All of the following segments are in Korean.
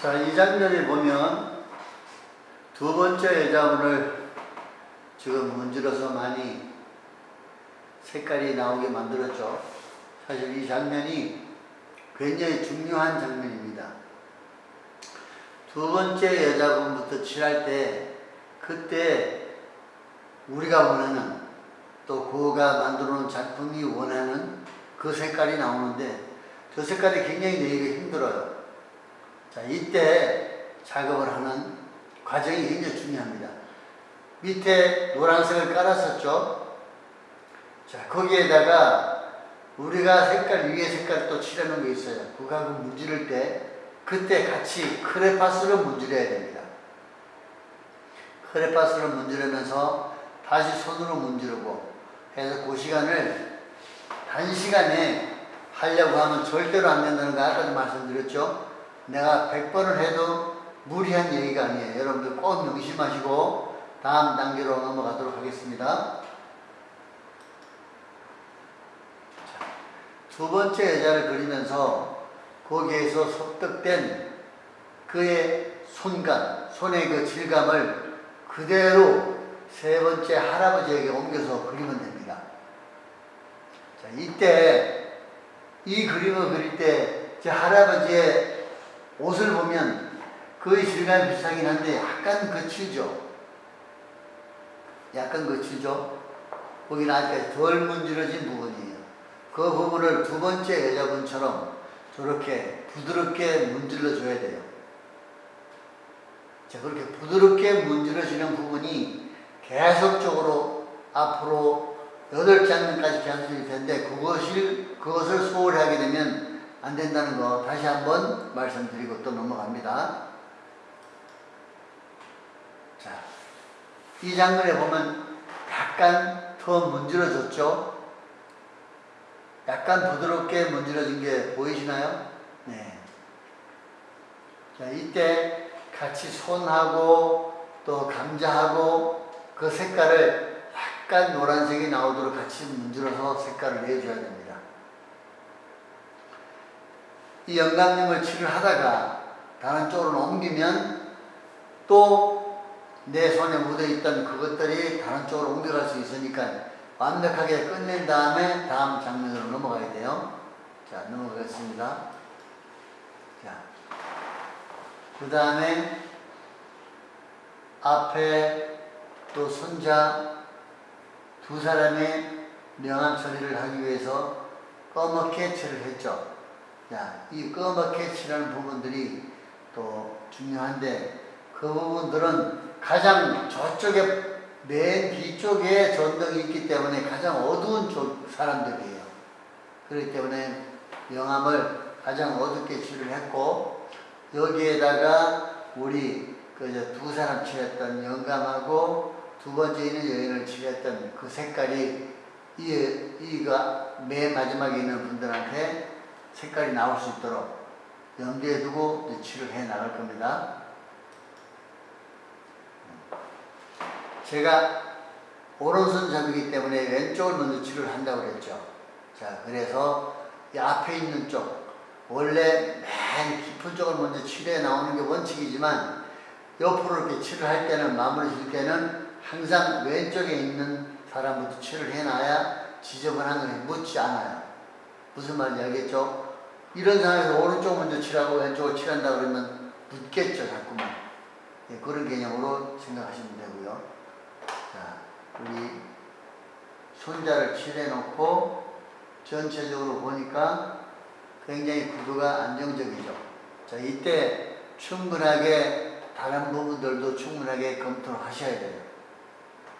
자, 이 장면을 보면 두 번째 여자분을 지금 문질러서 많이 색깔이 나오게 만들었죠. 사실 이 장면이 굉장히 중요한 장면입니다. 두 번째 여자분부터 칠할 때 그때 우리가 원하는 또 그가 만들어 놓은 작품이 원하는 그 색깔이 나오는데 저 색깔이 굉장히 내기가 힘들어요. 자, 이때 작업을 하는 과정이 굉장히 중요합니다. 밑에 노란색을 깔았었죠. 자, 거기에다가 우리가 색깔, 위에 색깔 또 칠하는 게 있어요. 그거하고 문지를 때 그때 같이 크레파스로 문지려야 됩니다. 크레파스로 문지르면서 다시 손으로 문지르고 해서 그 시간을 단시간에 하려고 하면 절대로 안 된다는 거 아까도 말씀드렸죠. 내가 100번을 해도 무리한 얘기가 아니에요. 여러분들 꼭 명심하시고 다음 단계로 넘어가도록 하겠습니다. 두 번째 여자를 그리면서 거기에서 섭득된 그의 손감, 손의 그 질감을 그대로 세 번째 할아버지에게 옮겨서 그리면 됩니다. 자, 이때 이 그림을 그릴 때 제 할아버지의 옷을 보면 그의 질감이 비슷하긴 한데 약간 거칠죠. 약간 거칠죠. 거기는 아직까지 덜 문질러진 부분이에요. 그 부분을 두 번째 여자분처럼 저렇게 부드럽게 문질러 줘야 돼요. 자, 그렇게 부드럽게 문질러지는 부분이 계속적으로 앞으로 여덟 장면까지 계속될 텐데 그것을, 그것을 소홀히 하게 되면 안 된다는 거 다시 한번 말씀드리고 또 넘어갑니다. 자, 이 장면에 보면 약간 더 문질러졌죠? 약간 부드럽게 문질러진 게 보이시나요? 네. 자, 이때 같이 손하고 또 감자하고 그 색깔을 약간 노란색이 나오도록 같이 문질러서 색깔을 내줘야 됩니다. 이 영감님을 칠을 하다가 다른 쪽으로 옮기면 또 내 손에 묻어있던 그것들이 다른 쪽으로 옮겨갈 수 있으니까 완벽하게 끝낸 다음에 다음 장면으로 넘어가야 돼요. 자, 넘어가겠습니다. 자, 그 다음에 앞에 또 손자 두 사람의 명함 처리를 하기 위해서 검게 칠을 했죠. 자, 이 검게 칠하는 부분들이 또 중요한데 그 부분들은 가장 저쪽에 맨 뒤쪽에 전등이 있기 때문에 가장 어두운 쪽 사람들이에요. 그렇기 때문에 명암을 가장 어둡게 칠을 했고 여기에다가 우리 그 두 사람 칠했던 영감하고 두 번째 있는 여인을 칠했던 그 색깔이 이, 이가 맨 마지막에 있는 분들한테 색깔이 나올 수 있도록 염두에 두고 칠을 해 나갈 겁니다. 제가 오른손 잡이기 때문에 왼쪽을 먼저 치료를 한다고 그랬죠. 자, 그래서 이 앞에 있는 쪽, 원래 맨 깊은 쪽을 먼저 치료해 나오는 게 원칙이지만 옆으로 이렇게 치료할 때는 마무리 질 때는 항상 왼쪽에 있는 사람부터 치료를 해놔야 지저분한 것이 묻지 않아요. 무슨 말인지 알겠죠? 이런 상황에서 오른쪽 먼저 칠하고 왼쪽을 칠한다 그러면 묻겠죠, 자꾸만. 예, 그런 개념으로 생각하시면 되고요. 자, 우리 손자를 칠해놓고 전체적으로 보니까 굉장히 구도가 안정적이죠. 자, 이때 충분하게 다른 부분들도 충분하게 검토를 하셔야 돼요.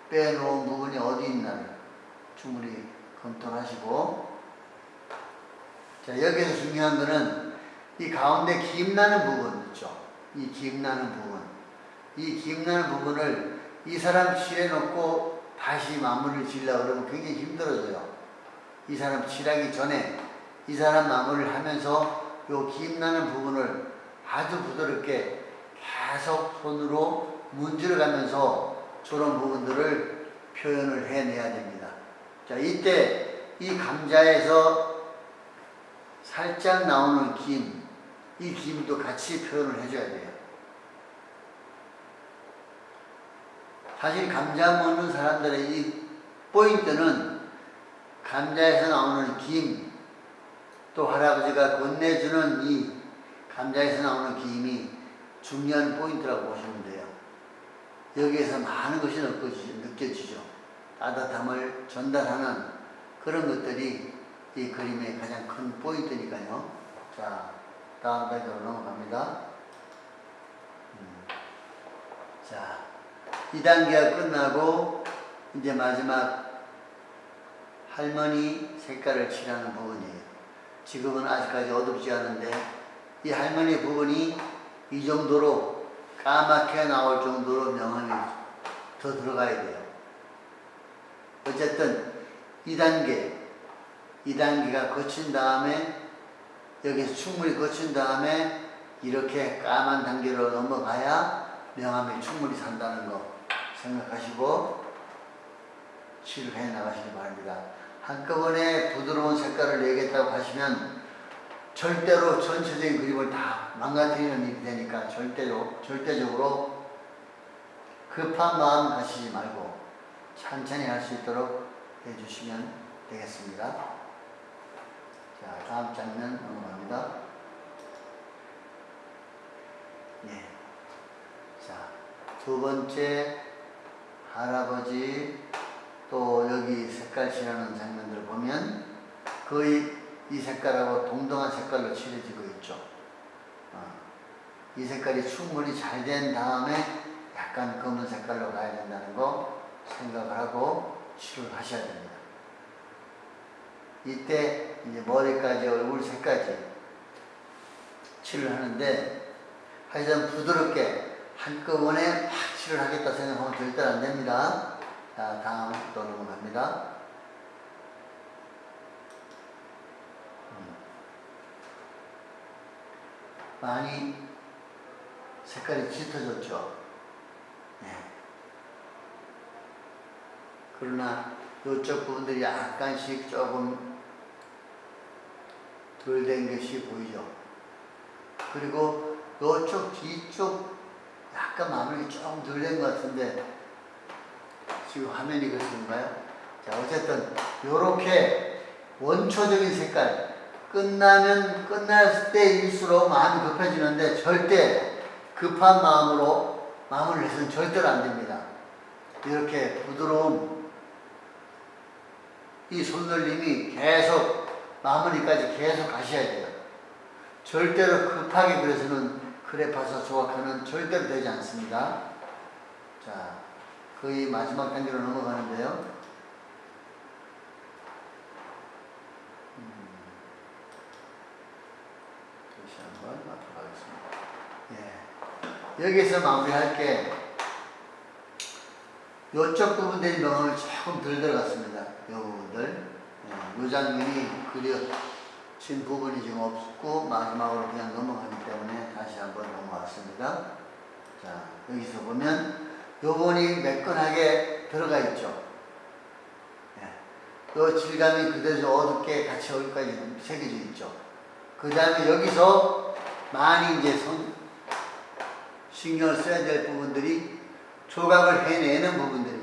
빼놓은 부분이 어디 있나를 충분히 검토를 하시고 자, 여기서 중요한 거는 이 가운데 김나는 부분 있죠. 이 김나는 부분. 이 김나는 부분을 이 사람 칠해놓고 다시 마무리를 지으려고 그러면 굉장히 힘들어져요. 이 사람 칠하기 전에 이 사람 마무리를 하면서 요 김나는 부분을 아주 부드럽게 계속 손으로 문질러 가면서 저런 부분들을 표현을 해내야 됩니다. 자, 이때 이 감자에서 살짝 나오는 김, 이 기임도 같이 표현을 해줘야 돼요. 사실 감자 먹는 사람들의 이 포인트는 감자에서 나오는 김, 또 할아버지가 건네주는 이 감자에서 나오는 김이 중요한 포인트라고 보시면 돼요. 여기에서 많은 것이 느껴지죠. 따뜻함을 전달하는 그런 것들이 이 그림의 가장 큰 포인트니까요. 자, 다음 단계로 넘어갑니다. 음. 자, 2단계가 끝나고 이제 마지막 할머니 색깔을 칠하는 부분이에요. 지금은 아직까지 어둡지 않은데 이 할머니 부분이 이 정도로 까맣게 나올 정도로 명암이 더 들어가야 돼요. 어쨌든 2단계, 2단계가 거친 다음에 여기서 충분히 거친 다음에 이렇게 까만 단계로 넘어가야 명암이 충분히 산다는 거 생각하시고 칠을 해 나가시기 바랍니다. 한꺼번에 부드러운 색깔을 내겠다고 하시면 절대로 전체적인 그림을 다 망가뜨리는 일이 되니까 절대로, 절대적으로 급한 마음 가시지 말고 천천히 할 수 있도록 해주시면 되겠습니다. 자, 다음 장면 넘어갑니다. 예. 자, 두 번째 할아버지 또 여기 색깔 칠하는 장면들을 보면 거의 이 색깔하고 동등한 색깔로 칠해지고 있죠. 어, 이 색깔이 충분히 잘 된 다음에 약간 검은 색깔로 가야 된다는 거 생각을 하고 칠을 하셔야 됩니다. 이때 이제 머리까지 얼굴 색까지 칠을 하는데 하여튼 부드럽게 한꺼번에 팍 칠을 하겠다 생각하면 절대 안 됩니다. 자, 다음 또 넘어갑니다. 음. 많이 색깔이 짙어졌죠. 네. 그러나 이쪽 부분들이 약간씩 조금 덜 된 것이 보이죠. 그리고 이쪽 뒤쪽 약간 마무리 조금 덜 된 것 같은데 지금 화면이 그렇습니까요? 자 어쨌든 이렇게 원초적인 색깔 끝나면 끝날 때일수록 마음이 급해지는데 절대 급한 마음으로 마무리를 해서는 절대로 안 됩니다. 이렇게 부드러운 이 손놀림이 계속 마무리까지 계속 가셔야 돼요. 절대로 급하게 그래서는 그래파서 조각하는 절대로 되지 않습니다. 자, 거의 마지막 단계로 넘어가는데요. 음, 다시 한번 앞으로 가겠습니다. 예. 여기서 마무리할게 이쪽 부분들이 명암을 조금 덜 들어갔습니다. 이 부분들. 예. 이 장면이 그려진 부분이 지금 없고 마지막으로 그냥 넘어가기 때문에 다시 한번 넘어왔습니다. 자, 여기서 보면 요번이 매끈하게 들어가 있죠. 예. 요 질감이 그대로 어둡게 같이 여기까지 새겨져 있죠. 그 다음에 여기서 많이 이제 손, 신경을 써야 될 부분들이 조각을 해내는 부분들입니다.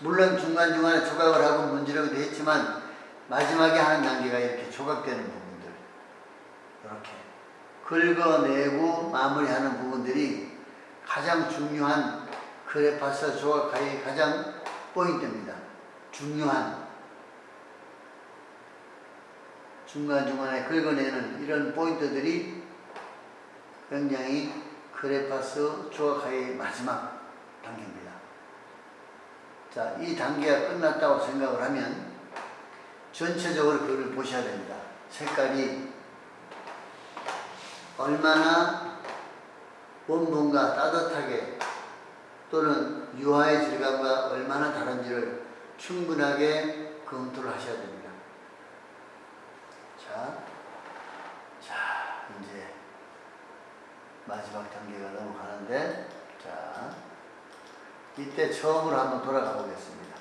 물론 중간중간에 조각을 하고 문지르기도 했지만 마지막에 하는 단계가 이렇게 조각되는 부분들 이렇게 긁어내고 마무리하는 부분들이 가장 중요한 크레파스 조각가의 가장 포인트입니다. 중요한 중간중간에 긁어내는 이런 포인트들이 굉장히 크레파스 조각가의 마지막 단계입니다. 자, 이 단계가 끝났다고 생각을 하면 전체적으로 그걸 보셔야 됩니다. 색깔이 얼마나 원본과 따뜻하게 또는 유화의 질감과 얼마나 다른지를 충분하게 검토를 하셔야 됩니다. 자, 자 이제 마지막 단계가 넘어가는데 자 이때 처음으로 한번 돌아가 보겠습니다.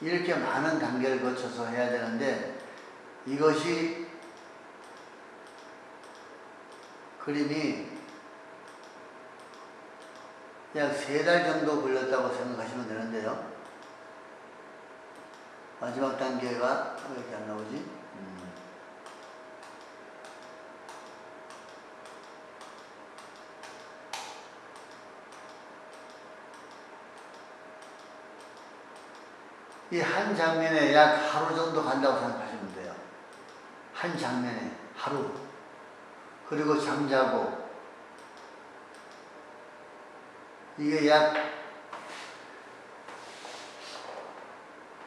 이렇게 많은 단계를 거쳐서 해야 되는데 이것이 그림이 약 세 달 정도 걸렸다고 생각하시면 되는데요. 마지막 단계가 왜 이렇게 안 나오지? 음. 이 한 장면에 약 하루 정도 간다고 생각하시면 돼요. 한 장면에 하루. 그리고 잠자고. 이게 약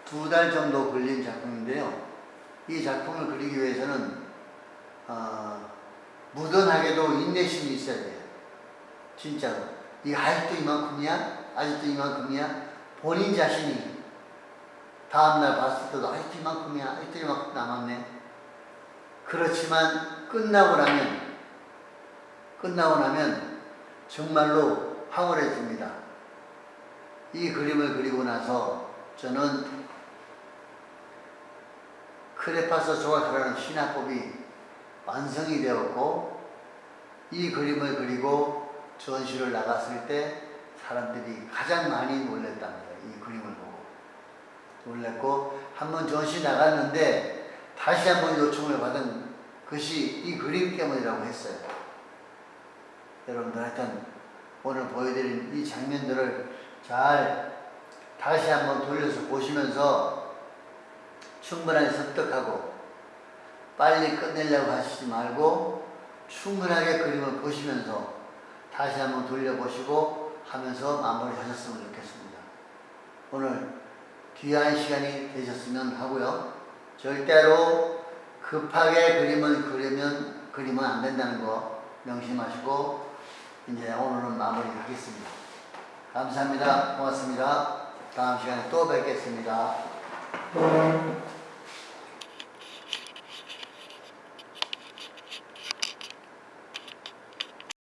두 달 정도 걸린 작품인데요. 이 작품을 그리기 위해서는 어, 무던하게도 인내심이 있어야 돼요. 진짜로. 이 아직도 이만큼이야? 아직도 이만큼이야? 본인 자신이 다음날 봤을 때도 아직도 이만큼이야? 아직도 이만큼 남았네? 그렇지만 끝나고 나면 끝나고 나면 정말로 황홀해집니다. 이 그림을 그리고 나서 저는 크레파스 조각이라는 신화법이 완성이 되었고 이 그림을 그리고 전시를 나갔을 때 사람들이 가장 많이 놀랬답니다. 이 그림을 놀랬고 한 번 전시 나갔는데 다시 한 번 요청을 받은 것이 이 그림 때문이라고 했어요. 여러분들 하여튼 오늘 보여드린 이 장면들을 잘 다시 한번 돌려서 보시면서 충분하게 습득하고 빨리 끝내려고 하시지 말고 충분하게 그림을 보시면서 다시 한번 돌려보시고 하면서 마무리 하셨으면 좋겠습니다. 오늘 귀한 시간이 되셨으면 하고요. 절대로 급하게 그림을 그리면 그리면 안 된다는 거 명심하시고 이제 오늘은 마무리 하겠습니다. 감사합니다. 고맙습니다. 다음 시간에 또 뵙겠습니다.